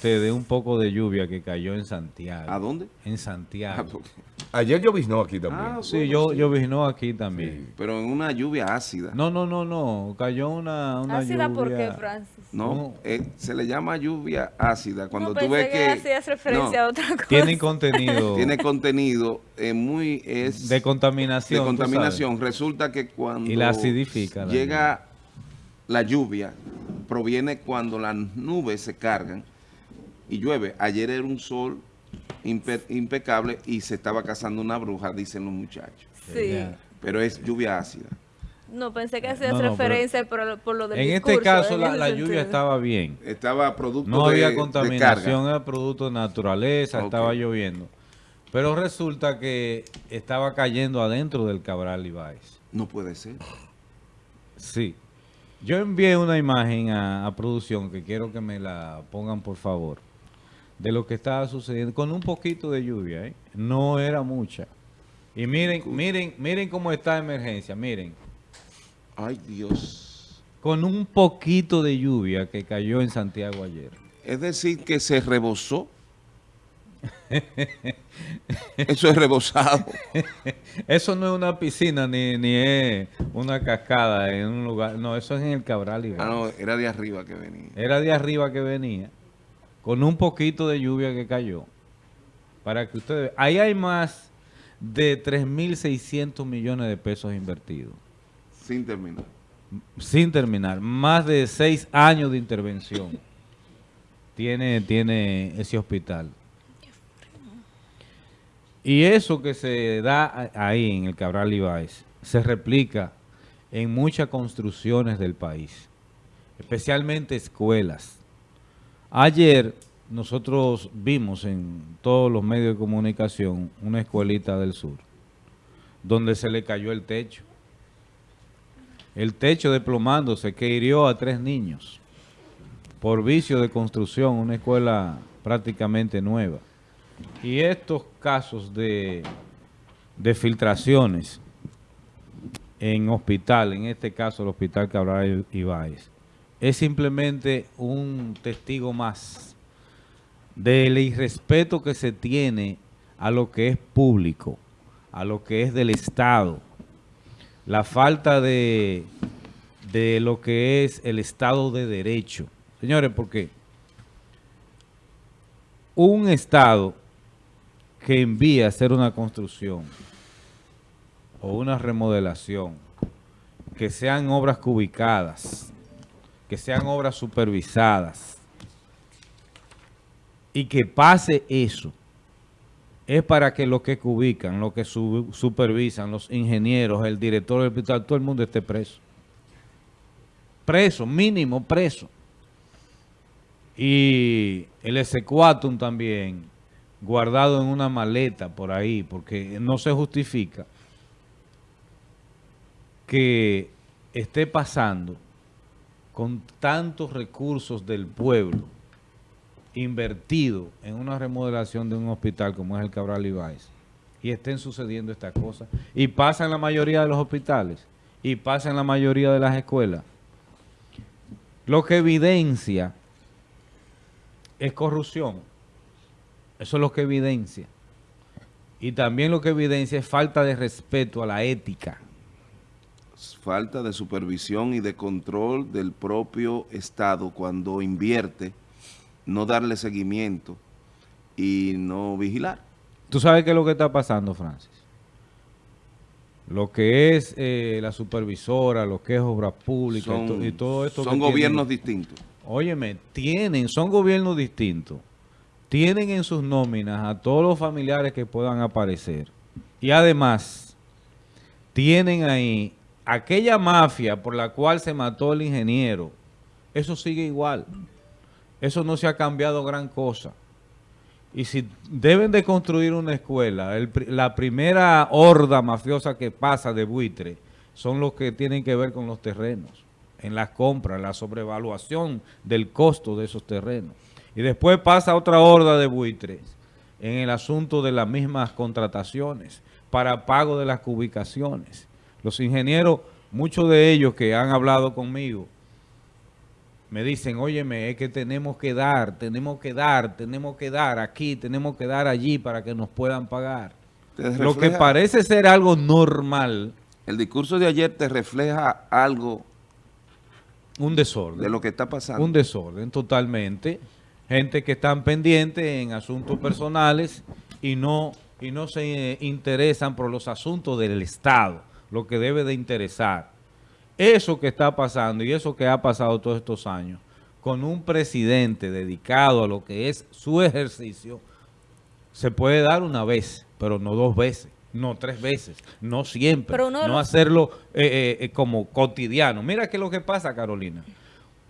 ustedes un poco de lluvia que cayó en Santiago. ¿A dónde? En Ah, Santiago. porque- Ayer lloviznó aquí también. Ah, Sí, yo, yo vino aquí también. pero en una lluvia ácida. No, no, no, no. Cayó una, una Ácida, lluvia. ¿por qué, Francis? No, No. eh, se le llama lluvia ácida cuando no, tú ves que, que, hacías referencia no, a otra cosa. Tienen contenido tiene contenido eh, muy es de contaminación. de contaminación. Resulta que cuando Y la acidifica la llega la lluvia, proviene cuando las nubes se cargan y llueve. Ayer era un sol impe- impecable y se estaba cazando una bruja, dicen los muchachos. Sí. Pero es lluvia ácida. No, pensé que hacías No, no, pero- referencia por, por lo del En este caso en la, lluvia estaba bien. Estaba producto No de, había contaminación, era producto de naturaleza, estaba lloviendo. Pero resulta que estaba cayendo adentro del Cabral Ibáez. No puede ser. Sí. Yo envié una imagen a, a producción que quiero que me la pongan por favor. De lo que estaba sucediendo con un poquito de lluvia, ¿eh? No era mucha. Y miren, miren, miren cómo está la emergencia, miren. Ay, Dios. Con un poquito de lluvia que cayó en Santiago ayer. Es decir, que se rebosó. Eso es rebosado. Eso no es una piscina ni, ni es una cascada en un lugar. No, eso es en el Cabral Ibáez. Ah, no, era de arriba que venía. Era de arriba que venía, con un poquito de lluvia que cayó. Para que ustedes... Ahí hay más de 3.600 millones de pesos invertidos. Sin terminar. Sin terminar. Más de seis años de intervención. Tiene, tiene ese hospital. Y eso que se da ahí en el Cabral Ibáez se replica en muchas construcciones del país, especialmente escuelas. Ayer nosotros vimos en todos los medios de comunicación una escuelita del sur, donde se le cayó el techo. El techo desplomándose que hirió a tres niños por vicio de construcción, una escuela prácticamente nueva. Y estos casos de, de filtraciones en hospital, en este caso el Hospital Cabral Ibáez, es simplemente un testigo más del irrespeto que se tiene a lo que es público, a lo que es del Estado, la falta de, de lo que es el Estado de Derecho. Señores, porque un Estado que envía a hacer una construcción o una remodelación, que sean obras cubicadas, que sean obras supervisadas, y que pase eso, es para que los que cubican, los que su- supervisan, los ingenieros, el director del hospital, todo el mundo esté preso. Preso, mínimo preso. Y el exequatum también, guardado en una maleta por ahí, porque no se justifica que esté pasando con tantos recursos del pueblo invertido en una remodelación de un hospital como es el Cabral Ibáez y estén sucediendo estas cosas y pasa en la mayoría de los hospitales y pasa en la mayoría de las escuelas lo que evidencia es corrupción. Eso es lo que evidencia. Y también lo que evidencia es falta de respeto a la ética Falta de supervisión y de control del propio Estado cuando invierte, no darle seguimiento y no vigilar. ¿Tú sabes qué es lo que está pasando, Francis? Lo que es eh, la supervisora, lo que es obra pública y, to- y todo esto. son que gobiernos tienen- distintos. Óyeme, tienen, son gobiernos distintos. Tienen en sus nóminas a todos los familiares que puedan aparecer. Y además, tienen ahí aquella mafia por la cual se mató el ingeniero. Eso sigue igual. Eso no se ha cambiado gran cosa. Y si deben de construir una escuela, la primera horda mafiosa que pasa de buitre son los que tienen que ver con los terrenos, en las compras, la sobrevaluación del costo de esos terrenos. Y después pasa otra horda de buitres en el asunto de las mismas contrataciones para pago de las ubicaciones. Los ingenieros, muchos de ellos que han hablado conmigo, me dicen, óyeme, es que tenemos que dar, tenemos que dar, tenemos que dar aquí, tenemos que dar allí para que nos puedan pagar. Lo que parece ser algo normal, El discurso de ayer te refleja algo un desorden. de lo que está pasando. Un desorden totalmente. Gente que están pendientes en asuntos personales y no, y no se interesan por los asuntos del Estado, lo que debe de interesar. Eso que está pasando y eso que ha pasado todos estos años, con un presidente dedicado a lo que es su ejercicio, se puede dar una vez, pero no dos veces, no tres veces, no siempre, Pero no los- hacerlo eh, eh, eh, como cotidiano. Mira qué es lo que pasa, Carolina.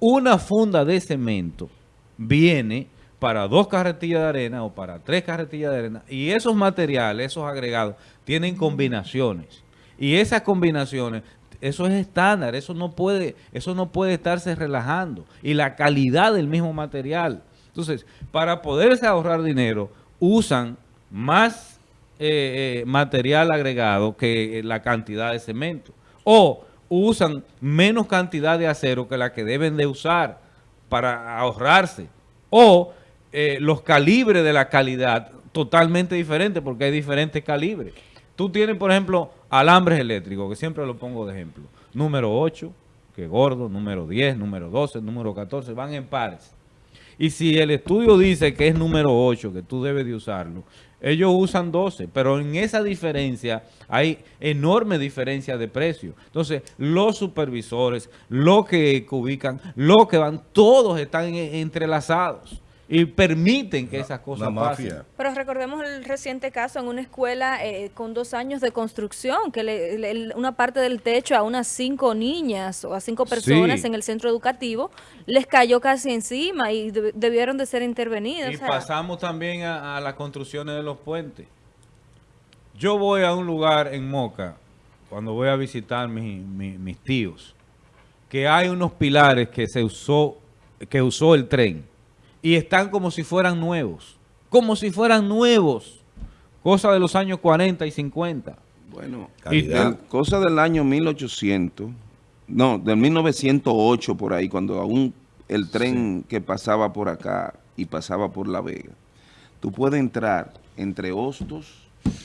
Una funda de cemento viene para dos carretillas de arena o para tres carretillas de arena y esos materiales, esos agregados, tienen combinaciones. Y esas combinaciones, eso es estándar, eso no puede, eso no puede estarse relajando. Y la calidad del mismo material. Entonces, para poderse ahorrar dinero, usan más eh, eh, material agregado que la cantidad de cemento. O usan menos cantidad de acero que la que deben de usar para ahorrarse. O eh, los calibres de la calidad totalmente diferentes porque hay diferentes calibres. Tú tienes, por ejemplo, alambres eléctricos, que siempre lo pongo de ejemplo. Número 8, que gordo, número 10, número 12, número 14, van en pares. Y si el estudio dice que es número 8, que tú debes de usarlo, ellos usan 12, pero en esa diferencia hay enorme diferencia de precio. Entonces, los supervisores, los que ubican, los que van, todos están en- entrelazados y permiten que esas cosas pasen. Pero recordemos el reciente caso en una escuela eh, con dos años de construcción, que le- le- una parte del techo a unas cinco niñas o a cinco personas Sí. en el centro educativo les cayó casi encima y deb- debieron de ser intervenidas. Y o sea, pasamos también a, a las construcciones de los puentes. Yo voy a un lugar en Moca, cuando voy a visitar mi- mi- mis tíos, que hay unos pilares que se usó, que usó el tren, y están como si fueran nuevos, como si fueran nuevos, cosa de los años 40 y 50. Bueno, Calidad. el- cosa del año 1800, no, del 1908 por ahí, cuando aún el tren que pasaba por acá y pasaba por La Vega, tú puedes entrar entre hostos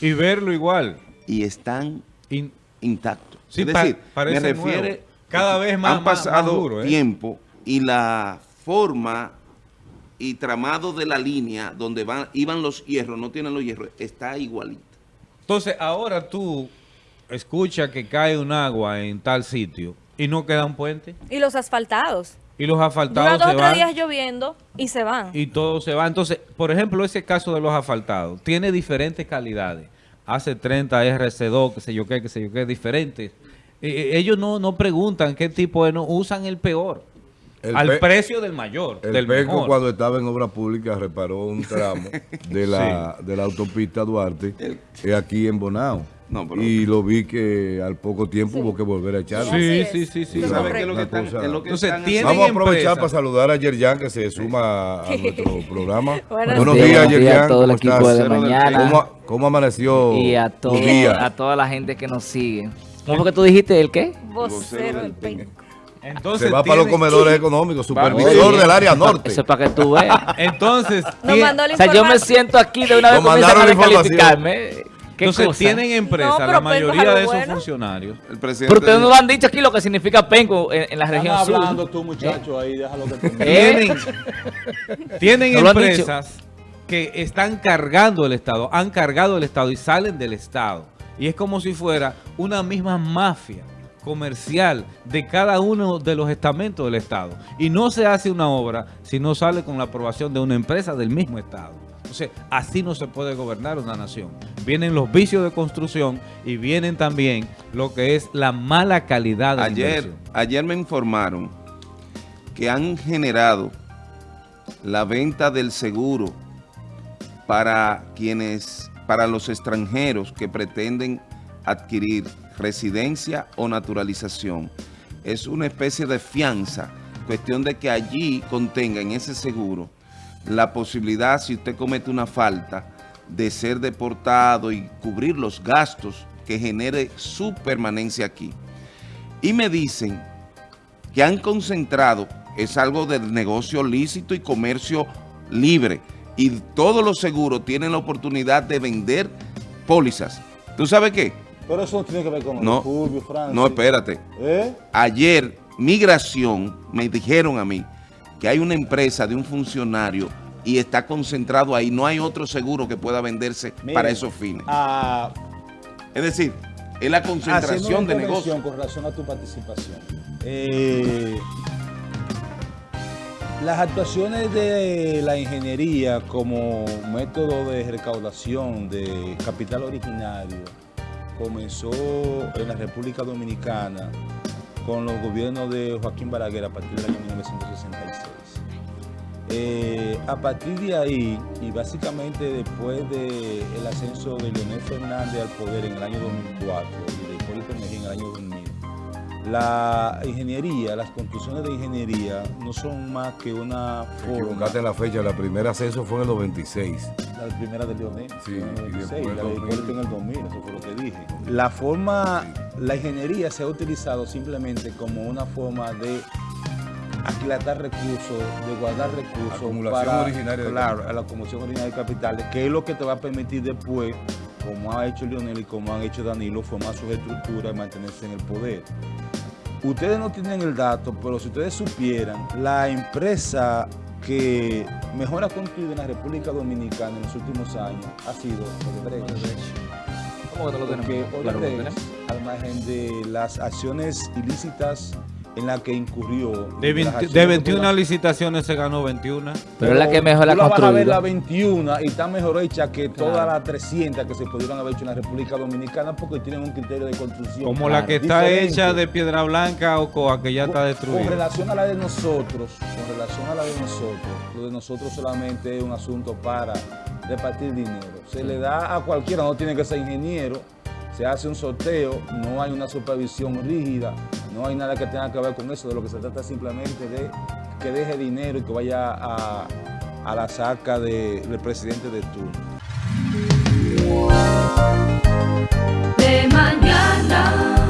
Y verlo igual. y están Y- intactos. Sí, es decir, parece me refiere nuevo. Cada vez más- han más- más pasado duro, ¿eh? tiempo y la forma y tramado de la línea donde van iban los hierros, no tienen los hierros, está igualita. Entonces, ahora tú escuchas que cae un agua en tal sitio y no queda un puente. y los asfaltados. Y los asfaltados dos se o tres van días lloviendo y se van. y todo se va. Entonces, por ejemplo, ese caso de los asfaltados tiene diferentes calidades. Hace 30 RC2, qué sé yo qué, qué sé yo qué, diferentes. Eh, eh, ellos no, no preguntan qué tipo de... No, usan el peor. El al precio del mayor, El del PECO mejor. cuando estaba en obra pública reparó un tramo de la, de la autopista Duarte eh, aquí en Bonao. No, pero- y lo vi que al poco tiempo hubo que volver a echarlo. Sí, sí, sí, sí. Eso es ¿Sabes qué es lo que Una están, cosa- es lo que Entonces, están tienen Vamos a aprovechar para saludar a Yerjan que se suma a, a nuestro programa. Buenos Buenos días. días, Buenos días Yerjan. a todo el ¿Cómo equipo estás? de mañana ¿Cómo, cómo amaneció y a, tu todo, día? a toda la gente que nos sigue. ¿Cómo fue que tú dijiste el qué? Vocero del PEN. Entonces, Se va para los comedores económicos, supervisor Oye, del área norte. Eso es para que tú veas. Entonces, Nos tien- mandó la O sea, yo me siento aquí de una vez comienzan a descalificarme. ¿Qué entonces cosa? tienen empresas, No, la mayoría de esos bueno. funcionarios. El presidente Pero ustedes no lo han dicho aquí lo que significa penco en, en la región sur. hablando tú, muchacho, ahí, déjalo que. ¿Eh? Tienen, tienen ¿No empresas que están cargando el Estado, han cargado el Estado y salen del Estado. Y es como si fuera una misma mafia comercial de cada uno de los estamentos del Estado. Y no se hace una obra si no sale con la aprobación de una empresa del mismo Estado. Entonces, así no se puede gobernar una nación. Vienen los vicios de construcción y vienen también lo que es la mala calidad de la Ayer, inversión. ayer me informaron que han generado la venta del seguro para quienes, para los extranjeros que pretenden adquirir residencia o naturalización. Es una especie de fianza, cuestión de que allí contenga en ese seguro la posibilidad, si usted comete una falta, de ser deportado y cubrir los gastos que genere su permanencia aquí. Y me dicen que han concentrado es algo del negocio lícito y comercio libre. Y todos los seguros tienen la oportunidad de vender pólizas. ¿Tú sabes qué? Pero eso no tiene que ver con No, Francis. no, espérate. ¿Eh? Ayer, Migración me dijeron a mí que hay una empresa de un funcionario y está concentrado ahí. No hay otro seguro que pueda venderse para esos fines. ah, Es decir, es la concentración de negocios. con relación a tu participación. Eh, las actuaciones de la ingeniería como método de recaudación de capital originario comenzó en la República Dominicana con los gobiernos de Joaquín Balaguer a partir del año 1966. Eh, a partir de ahí, y básicamente después del ascenso de Leonel Fernández al poder en el año 2004 y de Hipólito Mejía en el año 2000, la ingeniería, las construcciones de ingeniería no son más que una forma, en la fecha, la primera ascenso fue en el 96. la primera de Leonel, Sí, en el y 96, después la de 2000. Hipólito en el 2000, eso fue lo que dije. La forma, la ingeniería se ha utilizado simplemente como una forma de aquilatar recursos, de guardar recursos Acumulación para, originaria de claro, a la acumulación originaria de capitales, que es lo que te va a permitir después, como ha hecho Lionel y como han hecho Danilo, formar sus estructuras y mantenerse en el poder. Ustedes no tienen el dato, pero si ustedes supieran, la empresa que mejor ha construido en la República Dominicana en los últimos años ha sido Odebrecht. ¿Cómo que no lo Porque tenemos? Odebrecht, tenemos. al margen de las acciones ilícitas en las que incurrió. De, las 20 acciones de de 21 operación- licitaciones se ganó 21. Pero es la que mejor la la vas a ver la 21 y está mejor hecha que todas las 300 que se pudieron haber hecho en la República Dominicana porque tienen un criterio de construcción. Como la que está diferente. hecha de piedra blanca o coa que ya está Con destruida. relación a la de nosotros, con relación a la de nosotros, lo de nosotros solamente es un asunto para repartir dinero. Se le da a cualquiera, no tiene que ser ingeniero, se hace un sorteo, no hay una supervisión rígida, no hay nada que tenga que ver con eso, de lo que se trata simplemente de que deje dinero y que vaya a, a la saca de- del presidente de turno. de mañana.